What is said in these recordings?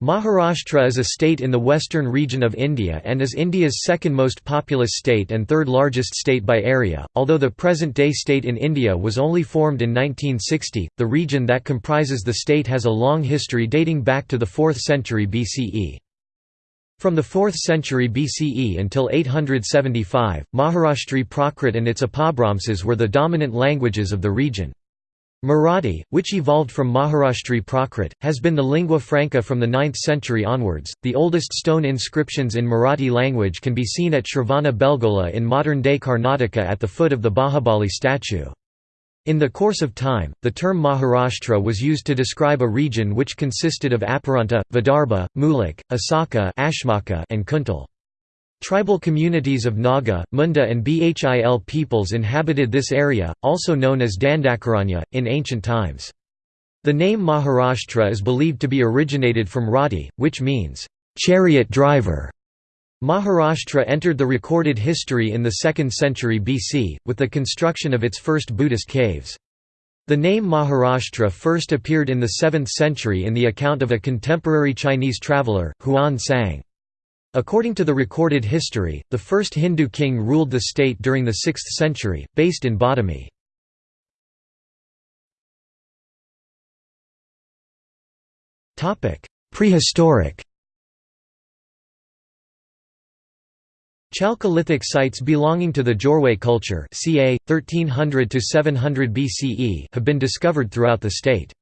Maharashtra is a state in the western region of India and is India's second most populous state and third largest state by area. Although the present day state in India was only formed in 1960, the region that comprises the state has a long history dating back to the 4th century BCE. From the 4th century BCE until 875, Maharashtri Prakrit and its Apabhramsas were the dominant languages of the region. Marathi, which evolved from Maharashtri Prakrit, has been the lingua franca from the 9th century onwards. The oldest stone inscriptions in Marathi language can be seen at Shravana Belgola in modern day Karnataka at the foot of the Bahubali statue. In the course of time, the term Maharashtra was used to describe a region which consisted of Aparanta, Vidarbha, Mulak, Asaka and Kuntal. Tribal communities of Naga, Munda and Bhil peoples inhabited this area, also known as Dandakaranya, in ancient times. The name Maharashtra is believed to be originated from Rati, which means, "...chariot driver". Maharashtra entered the recorded history in the 2nd century BC, with the construction of its first Buddhist caves. The name Maharashtra first appeared in the 7th century in the account of a contemporary Chinese traveller, Huan Sang. According to the recorded history, the first Hindu king ruled the state during the 6th century, based in Badami. Prehistoric Chalcolithic sites belonging to the Jorwe culture ca. 1300–700 BCE have been discovered throughout the state.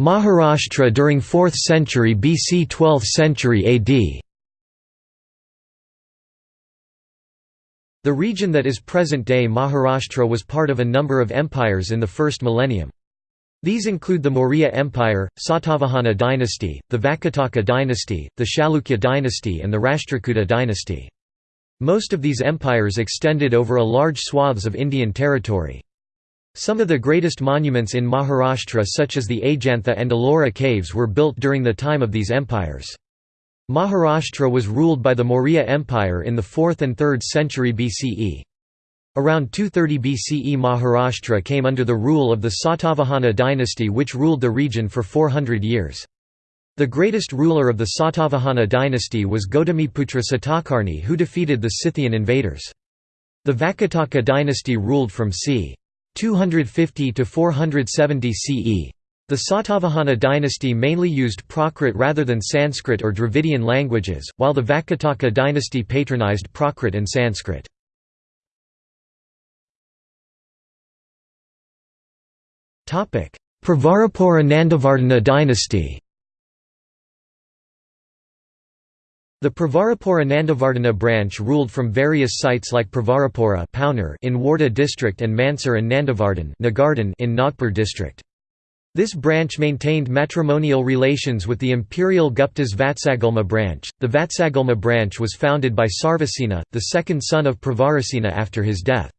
Maharashtra during 4th century BC 12th century AD The region that is present-day Maharashtra was part of a number of empires in the first millennium. These include the Maurya Empire, Satavahana dynasty, the Vakataka dynasty, the Chalukya dynasty and the Rashtrakuta dynasty. Most of these empires extended over a large swaths of Indian territory. Some of the greatest monuments in Maharashtra such as the Ajantha and Ellora caves were built during the time of these empires. Maharashtra was ruled by the Maurya Empire in the 4th and 3rd century BCE. Around 230 BCE Maharashtra came under the rule of the Satavahana dynasty which ruled the region for 400 years. The greatest ruler of the Satavahana dynasty was Gautamiputra Satakarni who defeated the Scythian invaders. The Vakataka dynasty ruled from c. 250 to 470 CE. The Satavahana dynasty mainly used Prakrit rather than Sanskrit or Dravidian languages, while the Vakataka dynasty patronized Prakrit and Sanskrit. Pravarapura Nandavardhana dynasty The Pravarapura Nandavardhana branch ruled from various sites like Pravarapura in Wardha district and Mansar and Nandavardhan in Nagpur district. This branch maintained matrimonial relations with the imperial Gupta's Vatsagulma branch. The Vatsagulma branch was founded by Sarvasena, the second son of Pravarasena after his death.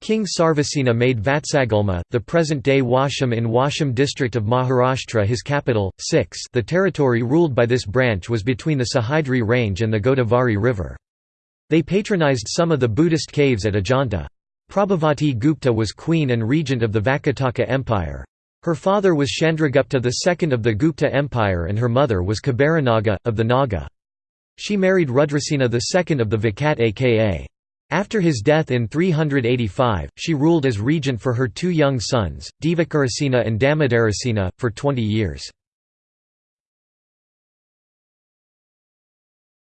King Sarvasena made Vatsagulma, the present-day Washim in Washim district of Maharashtra his capital. 6 The territory ruled by this branch was between the Sahyadri range and the Godavari river. They patronized some of the Buddhist caves at Ajanta. Prabhavati Gupta was queen and regent of the Vakataka Empire. Her father was Chandragupta II of the Gupta Empire and her mother was Kuberanaga, of the Naga. She married Rudrasena II of the Vakataka. After his death in 385, she ruled as regent for her two young sons, Divakarasena and Damodarasena, for 20 years.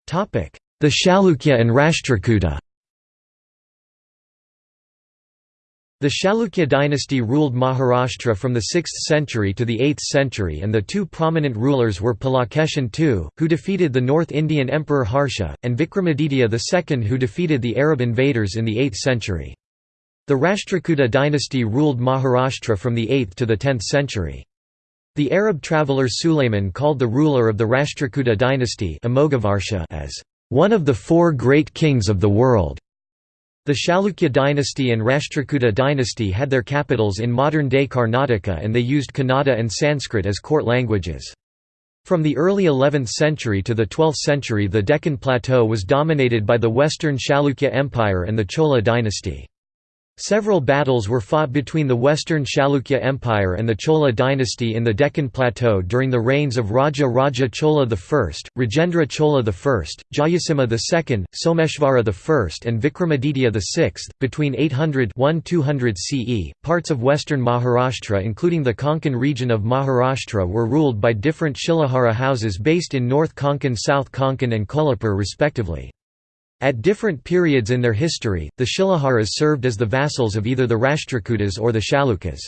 The Chalukya and Rashtrakuta The Chalukya dynasty ruled Maharashtra from the 6th century to the 8th century and the two prominent rulers were Pulakeshin II, who defeated the North Indian Emperor Harsha, and Vikramaditya II who defeated the Arab invaders in the 8th century. The Rashtrakuta dynasty ruled Maharashtra from the 8th to the 10th century. The Arab traveller Sulayman called the ruler of the Rashtrakuta dynasty as one of the four great kings of the world. The Chalukya dynasty and Rashtrakuta dynasty had their capitals in modern-day Karnataka and they used Kannada and Sanskrit as court languages. From the early 11th century to the 12th century the Deccan Plateau was dominated by the Western Chalukya Empire and the Chola dynasty. Several battles were fought between the Western Chalukya Empire and the Chola dynasty in the Deccan Plateau during the reigns of Raja Raja Chola I, Rajendra Chola I, Jayasimha II, Someshvara I and Vikramaditya VI. Between 800–1200 CE, parts of western Maharashtra including the Konkan region of Maharashtra were ruled by different Shilahara houses based in North Konkan South Konkan and Kolhapur respectively. At different periods in their history, the Shilaharas served as the vassals of either the Rashtrakutas or the Chalukyas.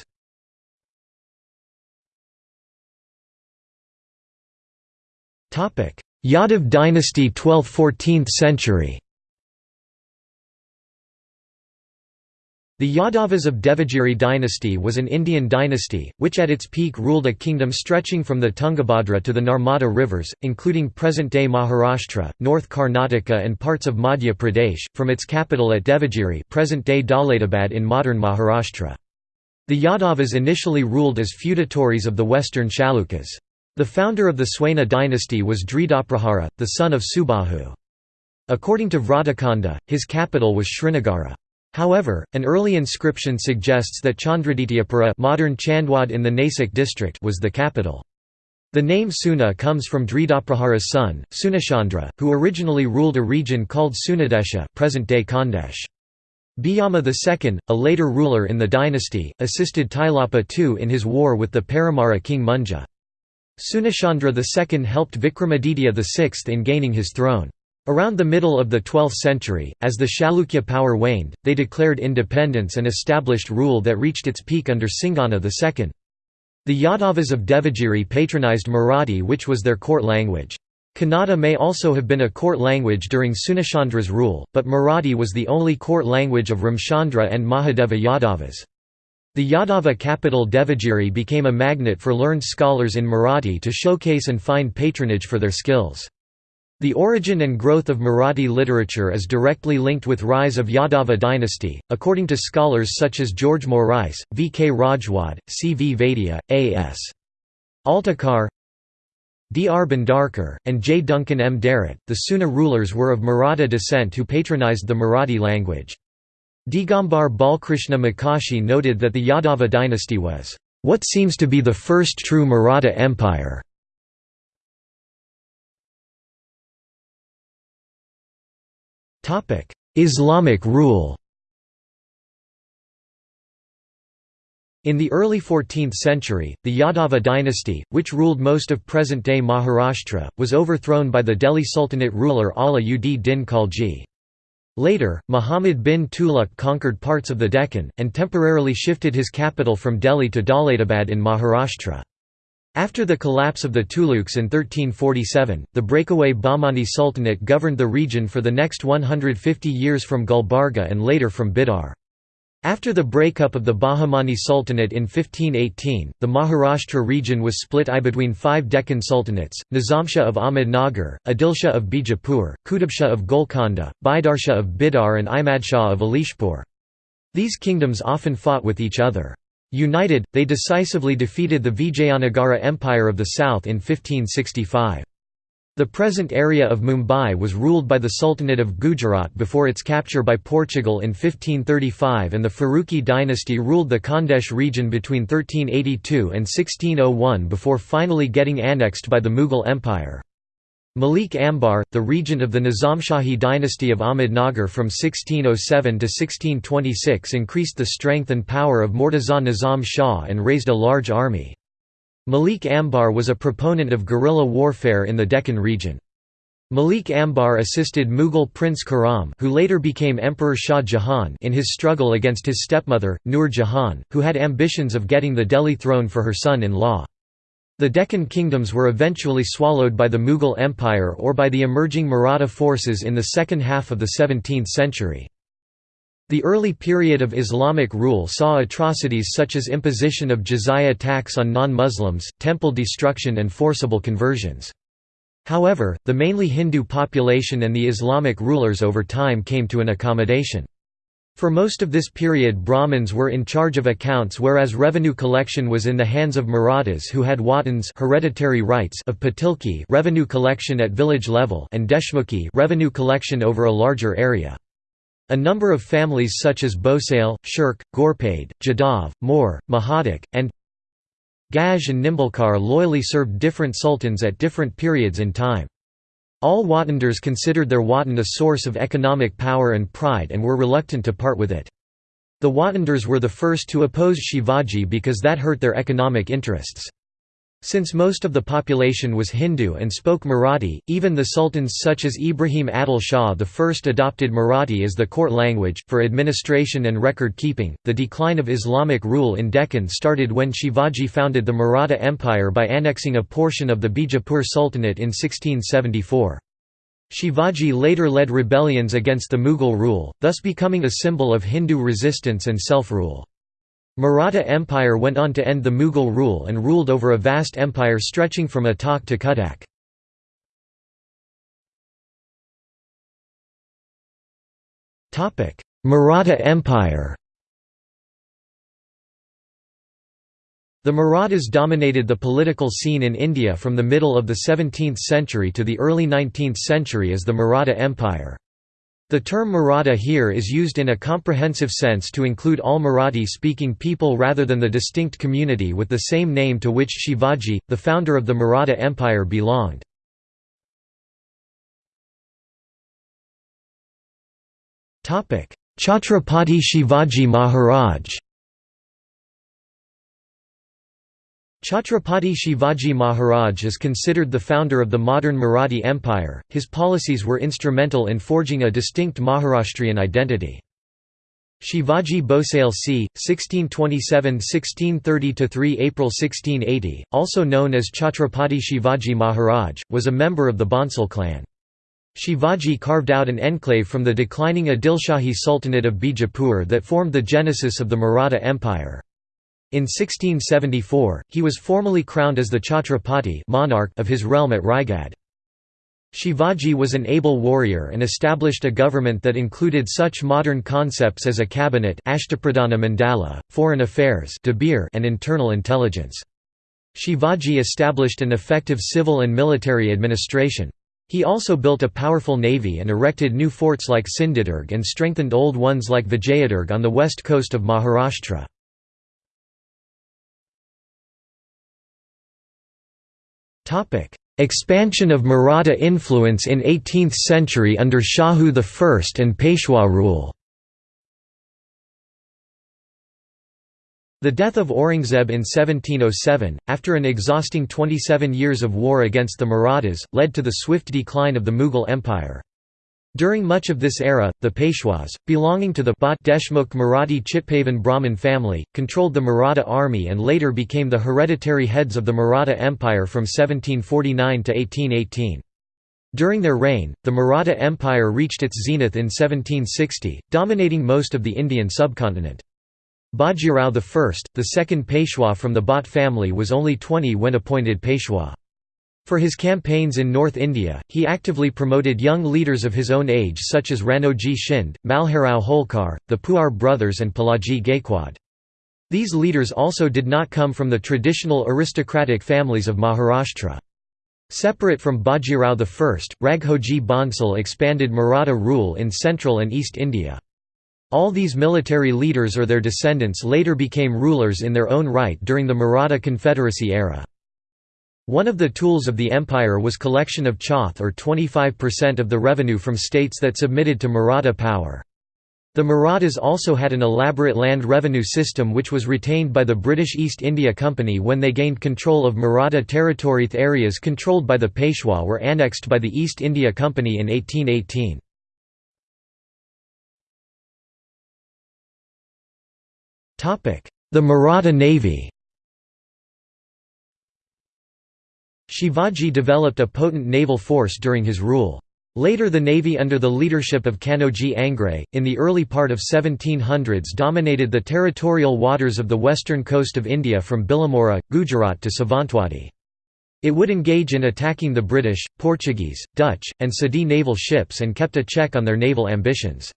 Yadav dynasty 12th–14th century The Yadavas of Devagiri dynasty was an Indian dynasty, which at its peak ruled a kingdom stretching from the Tungabhadra to the Narmada rivers, including present-day Maharashtra, North Karnataka and parts of Madhya Pradesh, from its capital at Devagiri present-day Daulatabad in modern Maharashtra. The Yadavas initially ruled as feudatories of the western Chalukyas. The founder of the Seuna dynasty was Dridhaprahara, the son of Subahu. According to Vratakhanda, his capital was Srinagara. However, an early inscription suggests that Chandradityapura modern Chandwad in the Nasik district was the capital. The name Seuna comes from Dridhaprahara's son, Seunachandra, who originally ruled a region called Seunadesha present-day Khandesh. Bhillama II, a later ruler in the dynasty, assisted Tailapa II in his war with the Paramara king Munja. Seunachandra II helped Vikramaditya VI in gaining his throne. Around the middle of the 12th century, as the Chalukya power waned, they declared independence and established rule that reached its peak under Singana II. The Yadavas of Devagiri patronized Marathi which was their court language. Kannada may also have been a court language during Seunachandra's rule, but Marathi was the only court language of Ramchandra and Mahadeva Yadavas. The Yadava capital Devagiri became a magnet for learned scholars in Marathi to showcase and find patronage for their skills. The origin and growth of Marathi literature is directly linked with rise of Yadava dynasty, according to scholars such as George Morais, V. K. Rajwade, C. V. Vaidya, A. S. Altekar D. R. Bhandarkar, and J. Duncan M. Derrett. The Seuna rulers were of Maratha descent who patronized the Marathi language. Digambar Balkrishna Mokashi noted that the Yadava dynasty was, "...what seems to be the first true Maratha empire." Islamic rule In the early 14th century, the Yadava dynasty, which ruled most of present-day Maharashtra, was overthrown by the Delhi Sultanate ruler Ala ud Din Khalji. Later, Muhammad bin Tughlaq conquered parts of the Deccan, and temporarily shifted his capital from Delhi to Daulatabad in Maharashtra. After the collapse of the Tughlaqs in 1347, the breakaway Bahmani Sultanate governed the region for the next 150 years from Gulbarga and later from Bidar. After the breakup of the Bahmani Sultanate in 1518, the Maharashtra region was split I between five Deccan sultanates, Nizamshah of Ahmednagar, Adilshah of Bijapur, Qutubshah of Golconda, Baridshah of Bidar and Imadshah of Ellichpur. These kingdoms often fought with each other. United, they decisively defeated the Vijayanagara Empire of the South in 1565. The present area of Mumbai was ruled by the Sultanate of Gujarat before its capture by Portugal in 1535 and the Faruqi dynasty ruled the Khandesh region between 1382 and 1601 before finally getting annexed by the Mughal Empire. Malik Ambar, the regent of the Nizamshahi dynasty of Ahmednagar from 1607 to 1626 increased the strength and power of Mortaza Nizam Shah and raised a large army. Malik Ambar was a proponent of guerrilla warfare in the Deccan region. Malik Ambar assisted Mughal Prince Khurram who later became Emperor Shah Jahan in his struggle against his stepmother, Nur Jahan, who had ambitions of getting the Delhi throne for her son-in-law. The Deccan kingdoms were eventually swallowed by the Mughal Empire or by the emerging Maratha forces in the second half of the 17th century. The early period of Islamic rule saw atrocities such as imposition of jizya tax on non-Muslims, temple destruction and forcible conversions. However, the mainly Hindu population and the Islamic rulers over time came to an accommodation. For most of this period Brahmins were in charge of accounts whereas revenue collection was in the hands of Marathas who had Watans hereditary rights of Patilki revenue collection at village level and Deshmukhi revenue collection over a larger area. A number of families such as Bhosale, Shirk, Ghorpade, Jadhav, Moor, Mahadik, and Gaj and Nimbalkar loyally served different sultans at different periods in time. All Watandars considered their watan a source of economic power and pride and were reluctant to part with it. The Watandars were the first to oppose Shivaji because that hurt their economic interests. Since most of the population was Hindu and spoke Marathi, even the sultans such as Ibrahim Adil Shah I adopted Marathi as the court language. For administration and record keeping, the decline of Islamic rule in Deccan started when Shivaji founded the Maratha Empire by annexing a portion of the Bijapur Sultanate in 1674. Shivaji later led rebellions against the Mughal rule, thus becoming a symbol of Hindu resistance and self-rule. Maratha Empire went on to end the Mughal rule and ruled over a vast empire stretching from Attock to Cuttack. Maratha Empire The Marathas dominated the political scene in India from the middle of the 17th century to the early 19th century as the Maratha Empire. The term Maratha here is used in a comprehensive sense to include all Marathi-speaking people rather than the distinct community with the same name to which Shivaji, the founder of the Maratha Empire belonged. Chhatrapati Shivaji Maharaj Chhatrapati Shivaji Maharaj is considered the founder of the modern Marathi Empire, his policies were instrumental in forging a distinct Maharashtrian identity. Shivaji Bhosale c. 1627–1630–3 April 1680, also known as Chhatrapati Shivaji Maharaj, was a member of the Bhonsle clan. Shivaji carved out an enclave from the declining Adilshahi Sultanate of Bijapur that formed the genesis of the Maratha Empire. In 1674, he was formally crowned as the Chhatrapati monarch of his realm at Raigad. Shivaji was an able warrior and established a government that included such modern concepts as a cabinet Ashtapradhana Mandala, foreign affairs and internal intelligence. Shivaji established an effective civil and military administration. He also built a powerful navy and erected new forts like Sindhudurg and strengthened old ones like Vijayadurg on the west coast of Maharashtra. Expansion of Maratha influence in 18th century under Shahu I and Peshwa rule The death of Aurangzeb in 1707, after an exhausting 27 years of war against the Marathas, led to the swift decline of the Mughal Empire. During much of this era, the Peshwas, belonging to the Bhat Deshmukh Marathi Chitpavan Brahmin family, controlled the Maratha army and later became the hereditary heads of the Maratha Empire from 1749 to 1818. During their reign, the Maratha Empire reached its zenith in 1760, dominating most of the Indian subcontinent. Bajirao I, the second Peshwa from the Bhat family was only 20 when appointed Peshwa. For his campaigns in North India, he actively promoted young leaders of his own age such as Ranoji Shinde, Malharrao Holkar, the Puar brothers and Palaji Gaikwad. These leaders also did not come from the traditional aristocratic families of Maharashtra. Separate from Bajirao I, Raghoji Bhonsle expanded Maratha rule in central and east India. All these military leaders or their descendants later became rulers in their own right during the Maratha Confederacy era. One of the tools of the empire was collection of chauth or 25% of the revenue from states that submitted to Maratha power. The Marathas also had an elaborate land revenue system which was retained by the British East India Company when they gained control of Maratha territory. Areas controlled by the Peshwa were annexed by the East India Company in 1818. The Maratha Navy Shivaji developed a potent naval force during his rule. Later the navy under the leadership of Kanoji Angre, in the early part of 1700s dominated the territorial waters of the western coast of India from Billimora, Gujarat to Savantwadi. It would engage in attacking the British, Portuguese, Dutch, and Sindhi naval ships and kept a check on their naval ambitions.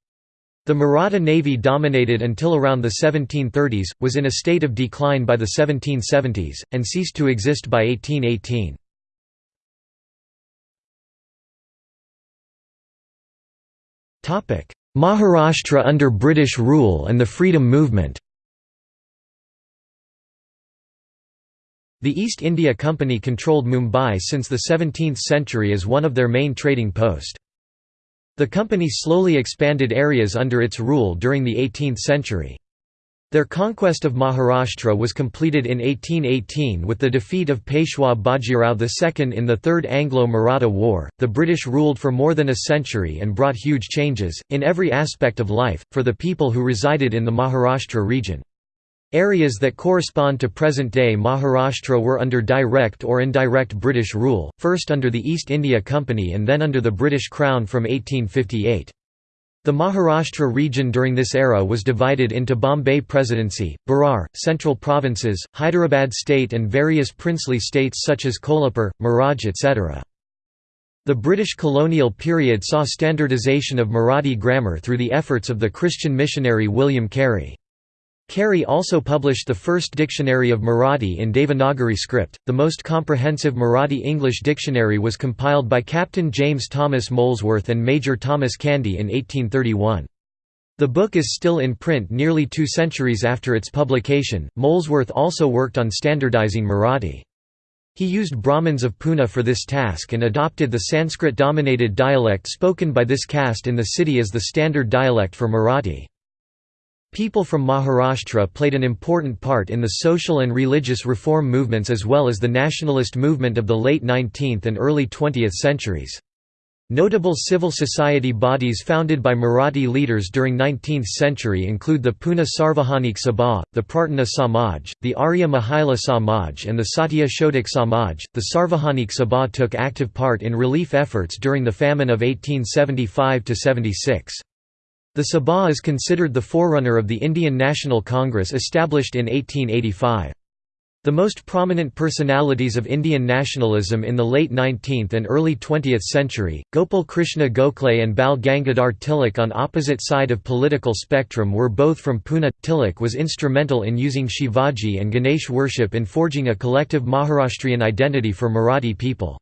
The Maratha navy dominated until around the 1730s, was in a state of decline by the 1770s, and ceased to exist by 1818. Maharashtra under British rule and the freedom movement The East India Company controlled Mumbai since the 17th century as one of their main trading post. The company slowly expanded areas under its rule during the 18th century. Their conquest of Maharashtra was completed in 1818 with the defeat of Peshwa Bajirao II in the Third Anglo-Maratha War. The British ruled for more than a century and brought huge changes, in every aspect of life, for the people who resided in the Maharashtra region. Areas that correspond to present-day Maharashtra were under direct or indirect British rule, first under the East India Company and then under the British Crown from 1858. The Maharashtra region during this era was divided into Bombay Presidency, Berar, Central Provinces, Hyderabad State and various princely states such as Kolhapur, Miraj etc. The British colonial period saw standardization of Marathi grammar through the efforts of the Christian missionary William Carey. Carey also published the first dictionary of Marathi in Devanagari script. The most comprehensive Marathi English dictionary was compiled by Captain James Thomas Molesworth and Major Thomas Candy in 1831. The book is still in print nearly two centuries after its publication. Molesworth also worked on standardizing Marathi. He used Brahmins of Pune for this task and adopted the Sanskrit dominated dialect spoken by this caste in the city as the standard dialect for Marathi. People from Maharashtra played an important part in the social and religious reform movements as well as the nationalist movement of the late 19th and early 20th centuries. Notable civil society bodies founded by Marathi leaders during 19th century include the Pune Sarvajanik Sabha, the Prarthana Samaj, the Arya Mahila Samaj and the Satya Shodhak Samaj. The Sarvajanik Sabha took active part in relief efforts during the famine of 1875–76. The Sabha is considered the forerunner of the Indian National Congress established in 1885. The most prominent personalities of Indian nationalism in the late 19th and early 20th century, Gopal Krishna Gokhale and Bal Gangadhar Tilak on opposite side of political spectrum were both from Pune. Tilak was instrumental in using Shivaji and Ganesh worship in forging a collective Maharashtrian identity for Marathi people.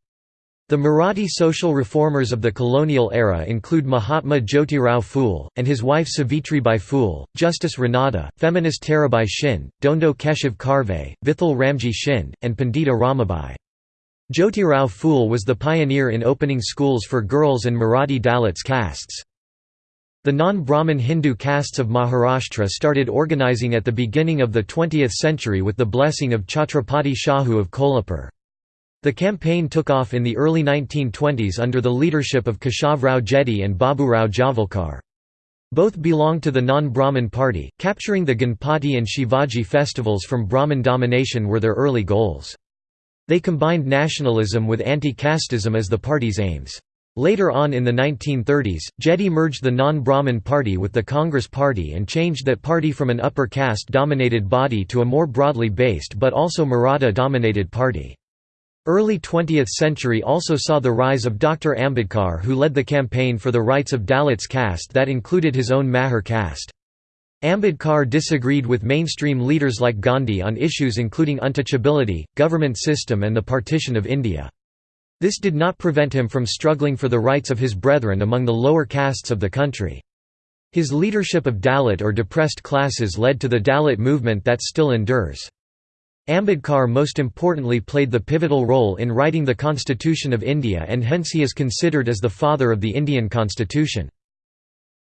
The Marathi social reformers of the colonial era include Mahatma Jyotirao Phule, and his wife Savitribai Phule, Justice Ranade, feminist Tarabai Shinde, Dhondo Keshav Karve, Vithal Ramji Shinde, and Pandita Ramabai. Jyotirao Phule was the pioneer in opening schools for girls and Marathi Dalits castes. The non-Brahmin Hindu castes of Maharashtra started organizing at the beginning of the 20th century with the blessing of Chhatrapati Shahu of Kolhapur. The campaign took off in the early 1920s under the leadership of Keshavrao Jedhe and Baburao Javalkar. Both belonged to the non-Brahmin party, capturing the Ganpati and Shivaji festivals from Brahmin domination were their early goals. They combined nationalism with anti-casteism as the party's aims. Later on in the 1930s, Jedhe merged the non-Brahmin party with the Congress party and changed that party from an upper caste-dominated body to a more broadly based but also Maratha-dominated party. Early 20th century also saw the rise of Dr. Ambedkar who led the campaign for the rights of Dalits caste that included his own Mahar caste. Ambedkar disagreed with mainstream leaders like Gandhi on issues including untouchability, government system and the partition of India. This did not prevent him from struggling for the rights of his brethren among the lower castes of the country. His leadership of Dalit or depressed classes led to the Dalit movement that still endures. Ambedkar most importantly played the pivotal role in writing the Constitution of India and hence he is considered as the father of the Indian constitution.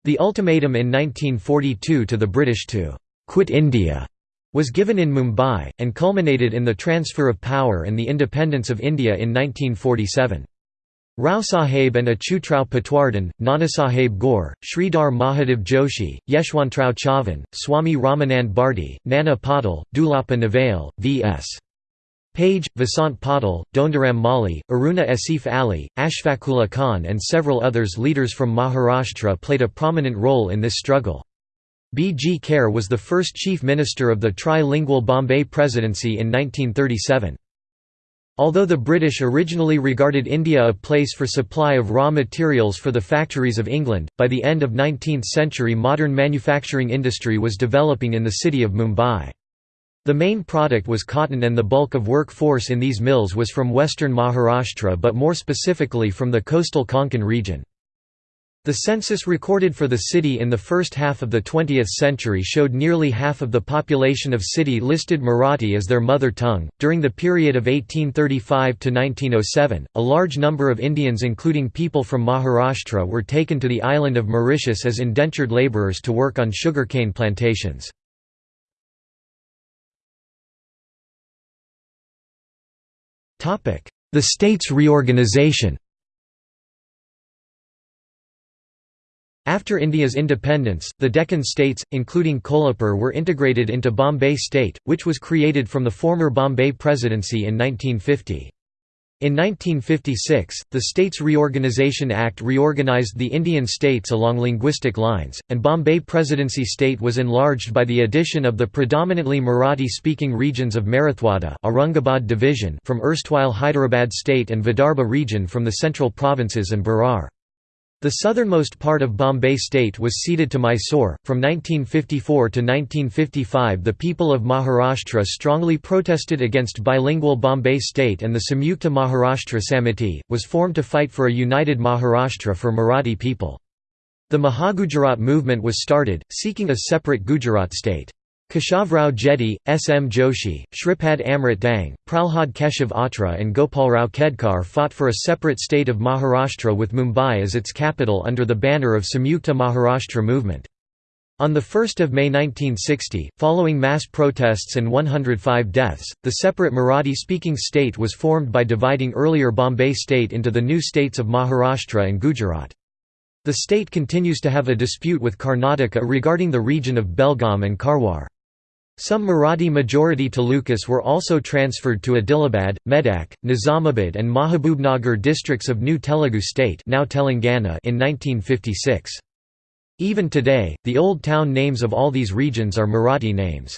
The ultimatum in 1942 to the British to «quit India» was given in Mumbai, and culminated in the transfer of power and the independence of India in 1947. Rao Sahib and Achutrao Patwardhan, Nanasaheb Gore, Sridhar Mahadev Joshi, Yeshwantrao Chavan, Swami Ramanand Bharti, Nana Patil, Dulappa Navale, V.S. Page, Vasant Patil, Dhondiram Mali, Aruna Asif Ali, Ashfaqullah Khan and several others leaders from Maharashtra played a prominent role in this struggle. B. G. Kher was the first chief minister of the trilingual Bombay Presidency in 1937. Although the British originally regarded India a place for supply of raw materials for the factories of England, by the end of 19th century modern manufacturing industry was developing in the city of Mumbai. The main product was cotton and the bulk of workforce in these mills was from western Maharashtra but more specifically from the coastal Konkan region. The census recorded for the city in the first half of the 20th century showed nearly half of the population of city listed Marathi as their mother tongue. During the period of 1835 to 1907, a large number of Indians, including people from Maharashtra, were taken to the island of Mauritius as indentured laborers to work on sugarcane plantations. The state's reorganization After India's independence, the Deccan states, including Kolhapur were integrated into Bombay state, which was created from the former Bombay Presidency in 1950. In 1956, the States Reorganisation Act reorganized the Indian states along linguistic lines, and Bombay Presidency state was enlarged by the addition of the predominantly Marathi-speaking regions of Marathwada Aurangabad division from erstwhile Hyderabad state and Vidarbha region from the central provinces and Berar. The southernmost part of Bombay state was ceded to Mysore. From 1954 to 1955, the people of Maharashtra strongly protested against bilingual Bombay state, and the Samyukta Maharashtra Samiti was formed to fight for a united Maharashtra for Marathi people. The Mahagujarat movement was started, seeking a separate Gujarat state. Keshavrao Jedhe, S. M. Joshi, Shripad Amrit Dange, Pralhad Keshav Atre and Gopalrao Kedkar fought for a separate state of Maharashtra with Mumbai as its capital under the banner of Samyukta Maharashtra movement. On 1 May 1960, following mass protests and 105 deaths, the separate Marathi-speaking state was formed by dividing earlier Bombay state into the new states of Maharashtra and Gujarat. The state continues to have a dispute with Karnataka regarding the region of Belgaum and Karwar. Some Marathi-majority talukas were also transferred to Adilabad, Medak, Nizamabad and Mahabubnagar districts of New Telugu state now Telangana in 1956. Even today, the old town names of all these regions are Marathi names.